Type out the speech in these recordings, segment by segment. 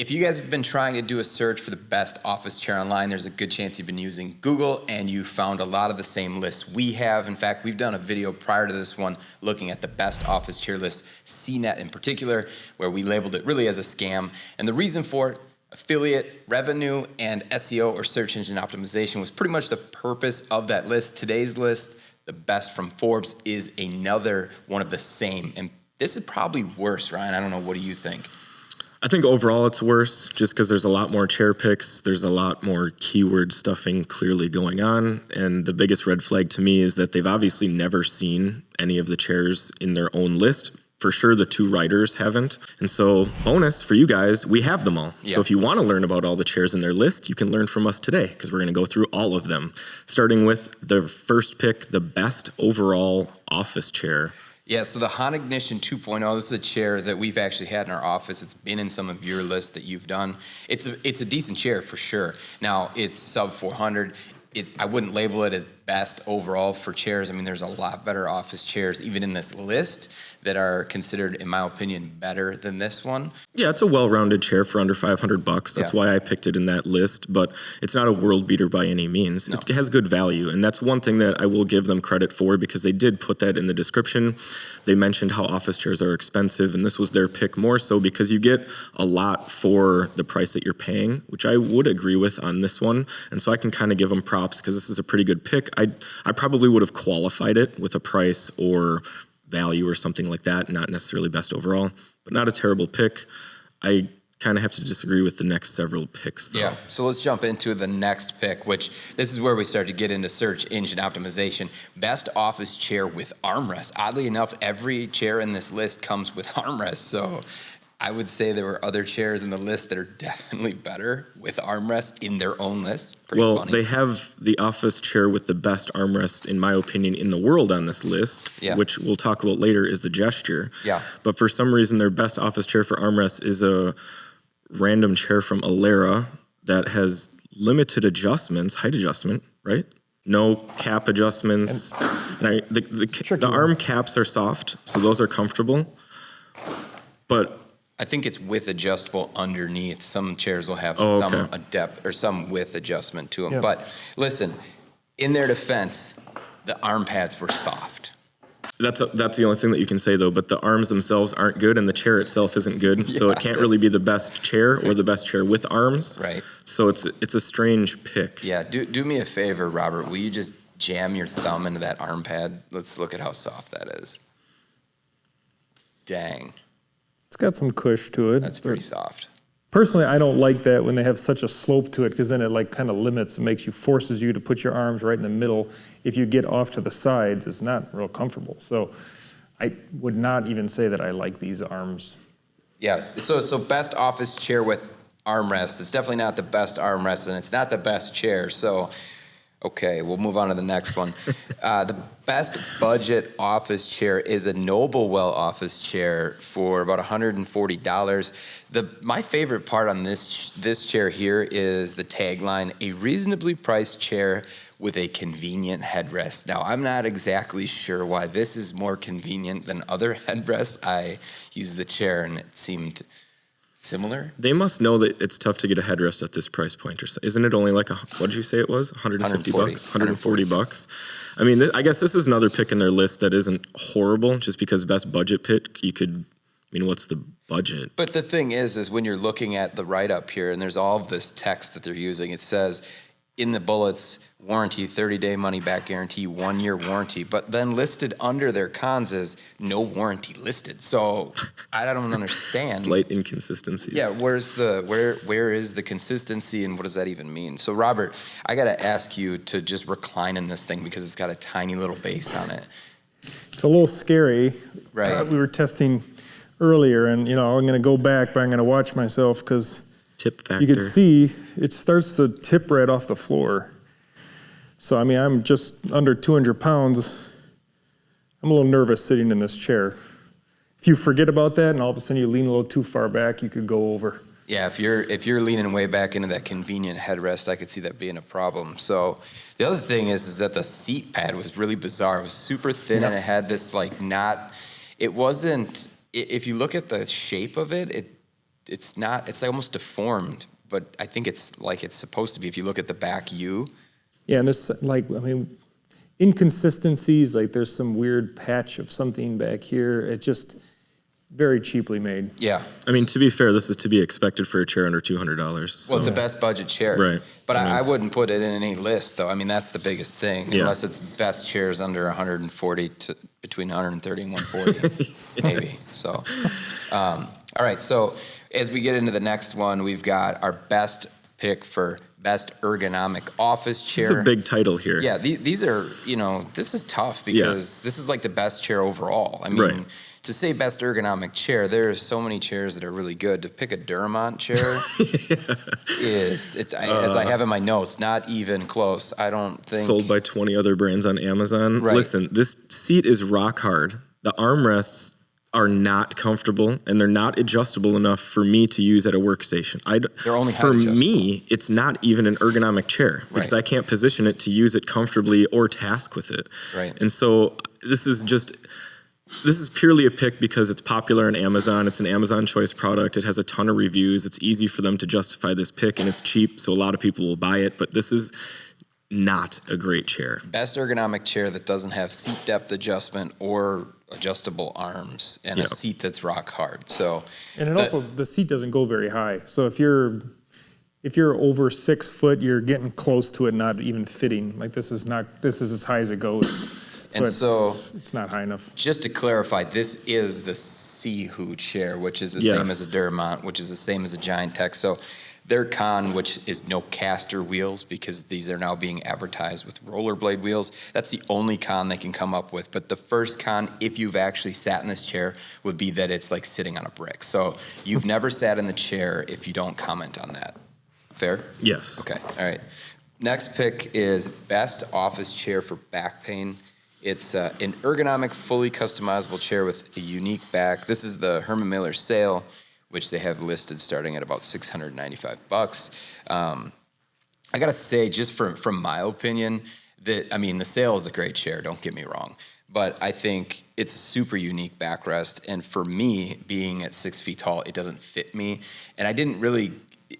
If you guys have been trying to do a search for the best office chair online, there's a good chance you've been using Google and you found a lot of the same lists we have. In fact, we've done a video prior to this one looking at the best office chair list, CNET in particular, where we labeled it really as a scam. And the reason for it, affiliate revenue and SEO or search engine optimization was pretty much the purpose of that list. Today's list, the best from Forbes, is another one of the same. And this is probably worse, Ryan. I don't know. What do you think? I think overall it's worse just because there's a lot more chair picks. There's a lot more keyword stuffing clearly going on. And the biggest red flag to me is that they've obviously never seen any of the chairs in their own list. For sure, the two writers haven't. And so, bonus for you guys, we have them all. Yeah. So, if you want to learn about all the chairs in their list, you can learn from us today because we're going to go through all of them, starting with the first pick, the best overall office chair. Yeah, so the HON Ignition 2.0, this is a chair that we've actually had in our office. It's been in some of your lists that you've done. It's a, it's a decent chair for sure. Now, it's sub 400. It, I wouldn't label it as best overall for chairs. I mean, there's a lot better office chairs, even in this list, that are considered, in my opinion, better than this one. Yeah, it's a well-rounded chair for under 500 bucks. That's Yeah. why I picked it in that list, but it's not a world beater by any means. It has good value, and that's one thing that I will give them credit for because they did put that in the description. They mentioned how office chairs are expensive, and this was their pick more so because you get a lot for the price that you're paying, which I would agree with on this one. And so I can kind of give them props because this is a pretty good pick. I I probably would have qualified it with a price or value or something like that, not necessarily best overall, but not a terrible pick. I kind of have to disagree with the next several picks though. Yeah. So let's jump into the next pick, which this is where we start to get into search engine optimization. Best office chair with armrest. Oddly enough, every chair in this list comes with armrest. So I would say there were other chairs in the list that are definitely better with armrest in their own list. Pretty Well, funny. they have the office chair with the best armrest, in my opinion, in the world on this list, Yeah. which we'll talk about later, is the gesture. Yeah. But for some reason, their best office chair for armrest is a random chair from Alera that has limited adjustments, height adjustment, right? No cap adjustments. And, I, the, the, the arm caps are soft, so those are comfortable. But I think it's with adjustable underneath. Some chairs will have Oh, some okay. a depth or some width adjustment to them. Yeah. But listen, in their defense, the arm pads were soft. That's a, that's the only thing that you can say though. But the arms themselves aren't good, and the chair itself isn't good. So it can't really be the best chair or the best chair with arms. Right. So it's it's a strange pick. Yeah, do, do me a favor, Robert. Will you just jam your thumb into that arm pad? Let's look at how soft that is. Dang, It's got some cush to it. that's pretty soft. Personally, I don't like that when they have such a slope to it because then it like kind of limits, it makes you, forces you to put your arms right in the middle. If you get off to the sides, it's not real comfortable. So I would not even say that I like these arms. Yeah, so so best office chair with armrest. It's definitely not the best armrest, and it's not the best chair. So, okay, we'll move on to the next one. uh, the best budget office chair is a Noblewell office chair for about $140. The my favorite part on this this chair here is the tagline: "A reasonably priced chair." With a convenient headrest. Now, I'm not exactly sure why this is more convenient than other headrests. I used the chair and it seemed similar. They must know that it's tough to get a headrest at this price point, or so. isn't it only like a what did you say it was? 150 140. bucks, 140 bucks. I mean, th- I guess this is another pick in their list that isn't horrible, just because best budget pick. You could, I mean, what's the budget? But the thing is, is when you're looking at the write up here, and there's all of this text that they're using, it says in the bullets, warranty, 30 day money back guarantee, one year warranty. But then listed under their cons is no warranty listed. So I don't understand. Slight inconsistencies. Yeah, where's the where where is the consistency and what does that even mean? So Robert, I got to ask you to just recline in this thing because it's got a tiny little base on it. It's a little scary. Right. Uh, we were testing earlier and, you know, I'm going to go back, but I'm going to watch myself because Tip factor. you can see it starts to tip right off the floor. So, I mean, I'm just under 200 pounds. I'm a little nervous sitting in this chair. If you forget about that and all of a sudden you lean a little too far back, you could go over. Yeah, if you're if you're leaning way back into that convenient headrest, I could see that being a problem. So the other thing is is that the seat pad was really bizarre. It was super thin and it had this like not. It wasn't. If you look at the shape of it, it it's not, it's almost deformed, but I think it's like it's supposed to be. If you look at the back U, Yeah, and there's like, I mean, inconsistencies, like there's some weird patch of something back here. It just very cheaply made. yeah. I mean, to be fair, this is to be expected for a chair under two hundred dollars. Well, it's a best budget chair. Right. But I, I wouldn't put it in any list, though. I mean, that's the biggest thing, Yeah. unless it's best chairs under 140 to between 130 and 140, maybe. So, um, all right. So as we get into the next one, we've got our best pick for best ergonomic office This chair. is a big title here. Yeah, the- these are, you know, this is tough because this is like the best chair overall. I mean, Right. to say best ergonomic chair, there are so many chairs that are really good. To pick a Durmont chair is, it, I, as I uh, have in my notes, not even close. I don't think. Sold by 20 other brands on Amazon. Right. Listen, this seat is rock hard. The armrests are not comfortable and they're not adjustable enough for me to use at a workstation. I They're only for me, it's not even an ergonomic chair because Right. I can't position it to use it comfortably or task with it. Right. And so this is just this is purely a pick because it's popular on Amazon. It's an Amazon choice product. It has a ton of reviews. It's easy for them to justify this pick and it's cheap, so a lot of people will buy it, but this is not a great chair. Best ergonomic chair that doesn't have seat depth adjustment or adjustable arms and Yeah. a seat that's rock hard. So, And it But- also, the seat doesn't go very high. So if you're, if you're over six foot, you're getting close to it, not even fitting. Like this is not, this is as high as it goes. So And it's, so- it's not high enough. just to clarify, this is the Sihoo chair, which is the same as Yes. a Durmont, which is the same as a Giant Tech. So their con, which is no caster wheels, because these are now being advertised with rollerblade wheels. That's the only con they can come up with. But the first con, if you've actually sat in this chair, would be that it's like sitting on a brick. So you've never sat in the chair if you don't comment on that. Fair? Yes. Okay, all right. Next pick is best office chair for back pain. It's uh, an ergonomic, fully customizable chair with a unique back. This is the Herman Miller Sayl, which they have listed starting at about 695 bucks. Um, I gotta say, just from from my opinion, that I mean, the Sayl is a great chair. Don't get me wrong, but I think it's a super unique backrest. And for me, being at six feet tall, it doesn't fit me. And I didn't really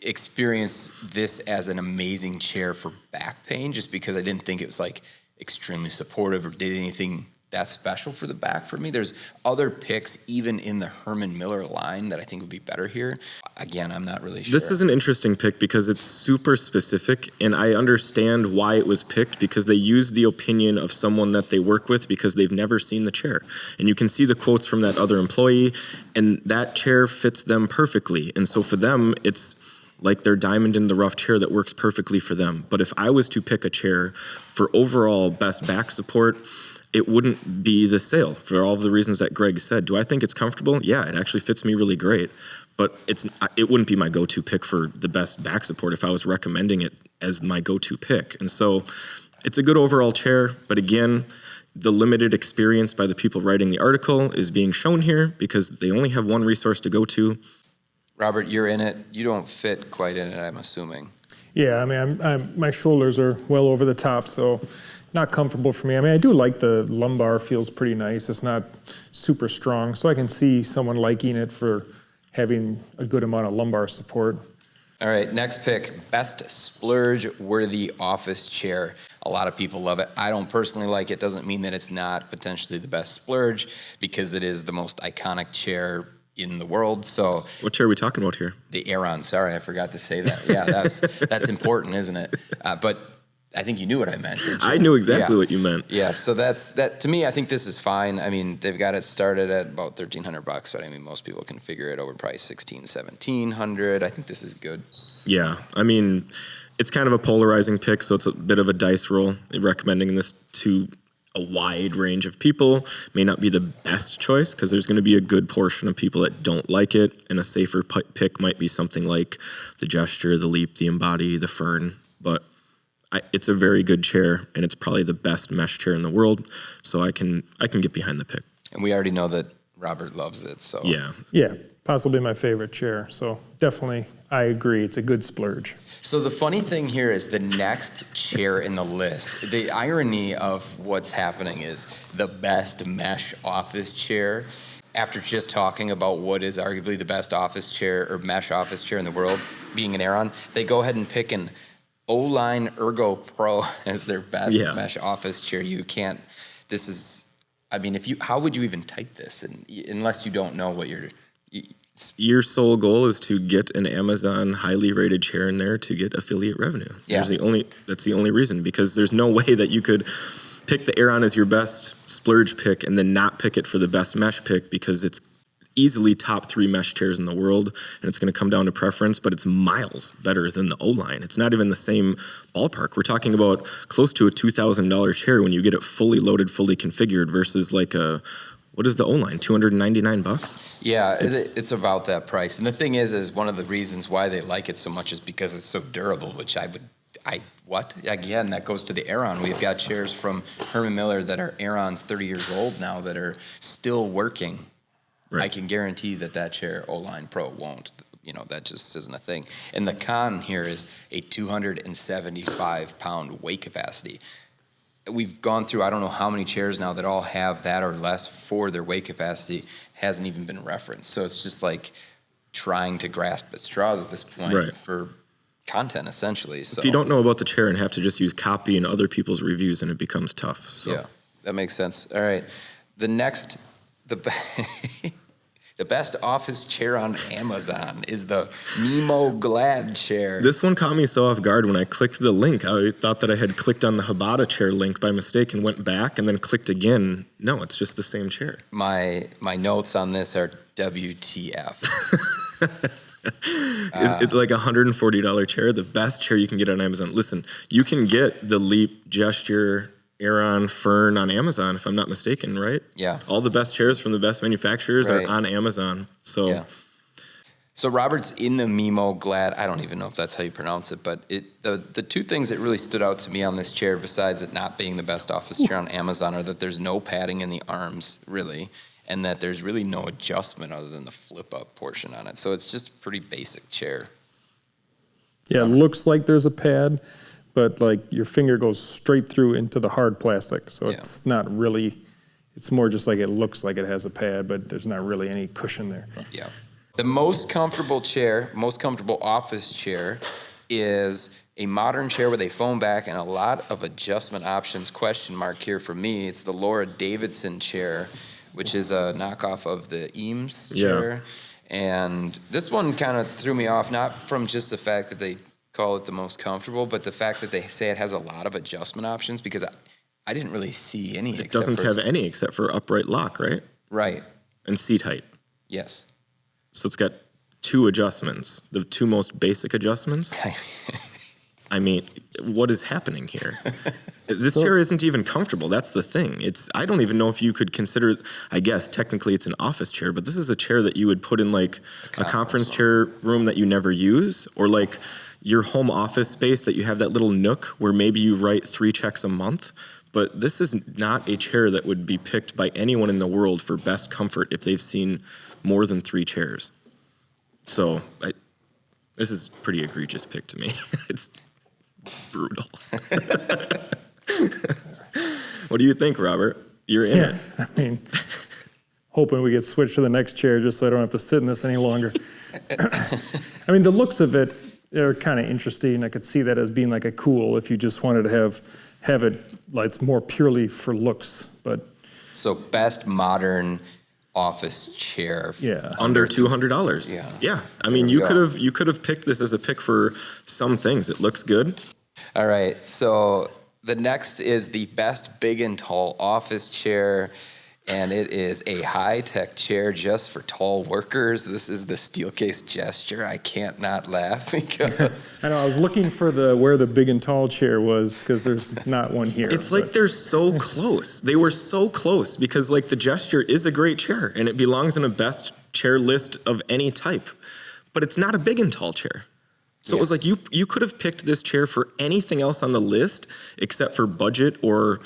experience this as an amazing chair for back pain, just because I didn't think it was like extremely supportive or did anything that special for the back for me. There's other picks even in the Herman Miller line that I think would be better here. Again, I'm not really sure. This is an interesting pick because it's super specific, and I understand why it was picked because they use the opinion of someone that they work with because they've never seen the chair. And you can see the quotes from that other employee, and that chair fits them perfectly. And so for them, it's like their diamond in the rough chair that works perfectly for them. But if I was to pick a chair for overall best back support, it wouldn't be the Sayl for all of the reasons that Greg said. Do I think it's comfortable? Yeah, it actually fits me really great. But it's it wouldn't be my go-to pick for the best back support if I was recommending it as my go-to pick. And so it's a good overall chair, but again, the limited experience by the people writing the article is being shown here because they only have one resource to go to. Robert, you're in it. You don't fit quite in it, I'm assuming. Yeah, I mean, I'm, I'm, my shoulders are well over the top, so not comfortable for me. I mean, I do like the lumbar feels pretty nice. It's not super strong, so I can see someone liking it for having a good amount of lumbar support. All right, next pick best splurge worthy office chair. A lot of people love it. I don't personally like it. Doesn't mean that it's not potentially the best splurge because it is the most iconic chair in the world. So What chair are we talking about here? the Aeron, sorry, I forgot to say that. Yeah, that's that's important, isn't it? Uh, but I think you knew what I meant. I knew exactly Yeah. what you meant. Yeah, so that's that. To me, I think this is fine. I mean, they've got it started at about thirteen hundred bucks, but I mean, most people can figure it over probably 16, 1700. I think this is good. Yeah, I mean, it's kind of a polarizing pick, so it's a bit of a dice roll. Recommending this to a wide range of people may not be the best choice because there's going to be a good portion of people that don't like it, and a safer pick might be something like the Gesture, the Leap, the Embody, the Fern. But I, it's a very good chair, and it's probably the best mesh chair in the world. So I can I can get behind the pick. And we already know that Robert loves it. So Yeah, Yeah, possibly my favorite chair. So definitely, I agree. It's a good splurge. So the funny thing here is the next chair in the list. The irony of what's happening is the best mesh office chair after just talking about what is arguably the best office chair or mesh office chair in the world, being an Aeron, they go ahead and pick an O-Line Ergo Pro as their best Yeah. mesh office chair. You can't, this is, I mean, if you, how would you even type this and, unless you don't know what you're, you- Your sole goal is to get an Amazon highly rated chair in there to get affiliate revenue. Yeah. There's the only that's the only reason because there's no way that you could pick the Aeron as your best splurge pick and then not pick it for the best mesh pick because it's easily top three mesh chairs in the world and it's going to come down to preference but it's miles better than the o-line it's not even the same ballpark we're talking about close to a $2000 chair when you get it fully loaded fully configured versus like a what is the o-line 299 bucks Yeah, It's- it's, about that price. And the thing is, is one of the reasons why they like it so much is because it's so durable, which I would, I, what? Again, that goes to the Aeron. We've got chairs from Herman Miller that are Aerons 30 years old now that are still working. I can guarantee that that chair, O-Line Pro, won't. You know, that just isn't a thing. And the con here is a 275 pound weight capacity we've gone through I don't know how many chairs now that all have that or less for their weight capacity hasn't even been referenced. So it's just like trying to grasp at straws at this point Right. for content essentially. So If you don't know about the chair and have to just use copy and other people's reviews, and it becomes tough. So yeah, that makes sense. All right, the next the the best office chair on Amazon is the Nemo Glad chair. this one caught me so off guard when I clicked the link. I thought that I had clicked on the Hbada chair link by mistake and went back and then clicked again. No, it's just the same chair. my my notes on this are WTF. Is it like a hundred and forty dollar chair? The best chair you can get on Amazon. Listen, you can get the Leap Gesture Aeron Fern on Amazon, if I'm not mistaken, right? Yeah. All the best chairs from the best manufacturers Right. are on Amazon. So Yeah. So Robert's in the Mimo Glad. I don't even know if that's how you pronounce it, but it the the two things that really stood out to me on this chair, besides it not being the best office chair on Amazon, are that there's no padding in the arms really, and that there's really no adjustment other than the flip up portion on it. So it's just a pretty basic chair. Yeah, it looks like there's a pad, but like your finger goes straight through into the hard plastic. So Yeah. it's not really, it's more just like it looks like it has a pad, but there's not really any cushion there. Yeah. The most comfortable chair, most comfortable office chair is a modern chair with a foam back and a lot of adjustment options. Question mark here for me. It's the Laura Davidson chair, which is a knockoff of the Eames Yeah. chair. And this one kind of threw me off, not from just the fact that they call it the most comfortable, but the fact that they say it has a lot of adjustment options because I, I didn't really see any. it doesn't have any except for upright lock, right? Right. And seat height. Yes. So it's got two adjustments, the two most basic adjustments. I mean, what is happening here? this chair isn't even comfortable. That's the thing. It's I don't even know if you could consider I guess technically it's an office chair, but this is a chair that you would put in like a conference chair room that you never use or like your home office space that you have that little nook where maybe you write 3 checks a month. But this is not a chair that would be picked by anyone in the world for best comfort if they've seen more than 3 chairs. So, I, this is pretty egregious pick to me. it's brutal. what do you think, Robert? You're in Yeah, it. I mean, hoping we get switched to the next chair just so I don't have to sit in this any longer. I mean, the looks of it are kind of interesting. I could see that as being like a cool if you just wanted to have have it like it's more purely for looks. But So best modern office chair. yeah, Under two hundred dollars. Yeah. Yeah. I mean, you could have you could have picked this as a pick for some things. It looks good. All right. So the next is the best big and tall office chair. And it is a high tech chair just for tall workers. This is the Steelcase gesture. I can't not laugh because I know I was looking for the where the big and tall chair was because there's not one here. It's like they're so close. They were so close because like the gesture is a great chair and it belongs in a best chair list of any type. But it's not a big and tall chair. So it was like you you could have picked this chair for anything else on the list except for budget or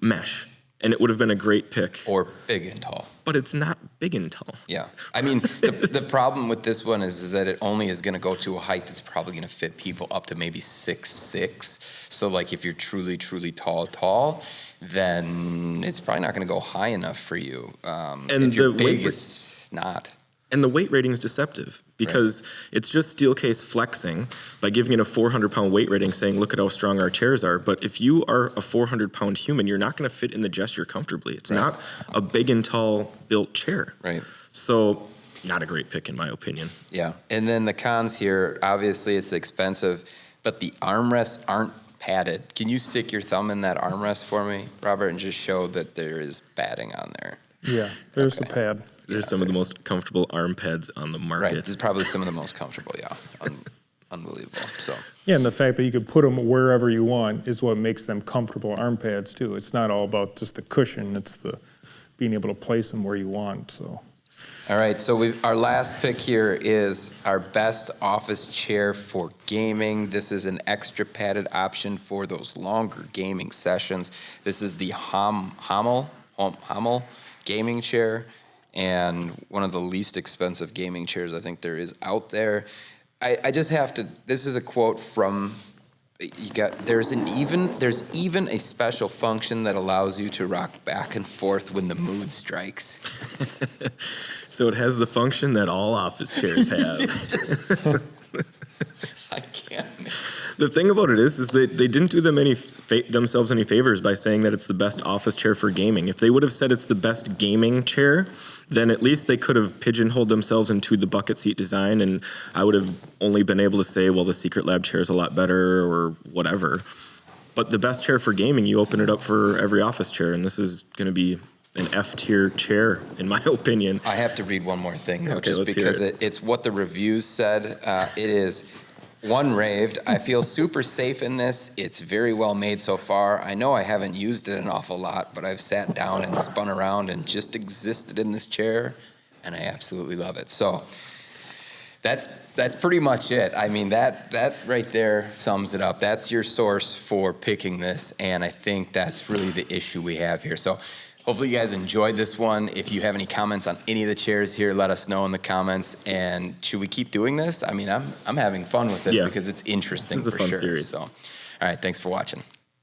mesh and it would have been a great pick. or big and tall. But it's not big and tall. Yeah, I mean, the, the problem with this one is, is that it only is gonna go to a height that's probably gonna fit people up to maybe six, six. So like if you're truly, truly tall, tall, then it's probably not gonna go high enough for you. Um, And if you're the big, it's not. And the weight rating is deceptive because it's just Steelcase flexing by giving it a 400 pound weight rating saying, look at how strong our chairs are. But if you are a 400 pound human, you're not going to fit in the gesture comfortably. It's not a big and tall built chair. Right. So, not a great pick, in my opinion. Yeah, and then the cons here, obviously it's expensive, but the armrests aren't padded. Can you stick your thumb in that armrest for me, Robert, and just show that there is padding on there? Yeah, there's a pad. There's some of the most comfortable arm pads on the market. Right, market. this is probably some of the most comfortable, yeah. Un- Unbelievable, so, Yeah, and the fact that you could put them wherever you want is what makes them comfortable arm pads too. It's not all about just the cushion, it's the being able to place them where you want, so. all right, so we, our last pick here is our best office chair for gaming. This is an extra padded option for those longer gaming sessions. This is the Hom, Hamel, Hom- Hamel gaming chair, and one of the least expensive gaming chairs I think there is out there. I, I just have to, this is a quote from, you got, there's an even, there's even a special function that allows you to rock back and forth when the mood strikes. So, it has the function that all office chairs have. I can't. the thing about it is, is that they didn't do them any fa- themselves any favors by saying that it's the best office chair for gaming. If they would have said it's the best gaming chair, then at least they could have pigeonholed themselves into the bucket seat design, and I would have only been able to say, well, the Secretlab chair is a lot better or whatever. But the best chair for gaming, you open it up for every office chair, and this is going to be an F tier chair, in my opinion. I have to read one more thing, though, Okay, just because it. it, it's what the reviews said. Uh, it is one raved. I feel super safe in this. It's very well made so far. I know I haven't used it an awful lot, but I've sat down and spun around and just existed in this chair, and I absolutely love it. So that's that's pretty much it. I mean that that right there sums it up. That's your source for picking this, and I think that's really the issue we have here. So. Hopefully you guys enjoyed this one. If you have any comments on any of the chairs here, let us know in the comments. And should we keep doing this? I mean, I'm I'm having fun with it Yeah. because it's interesting This is a for fun sure. series. So, all right, thanks for watching.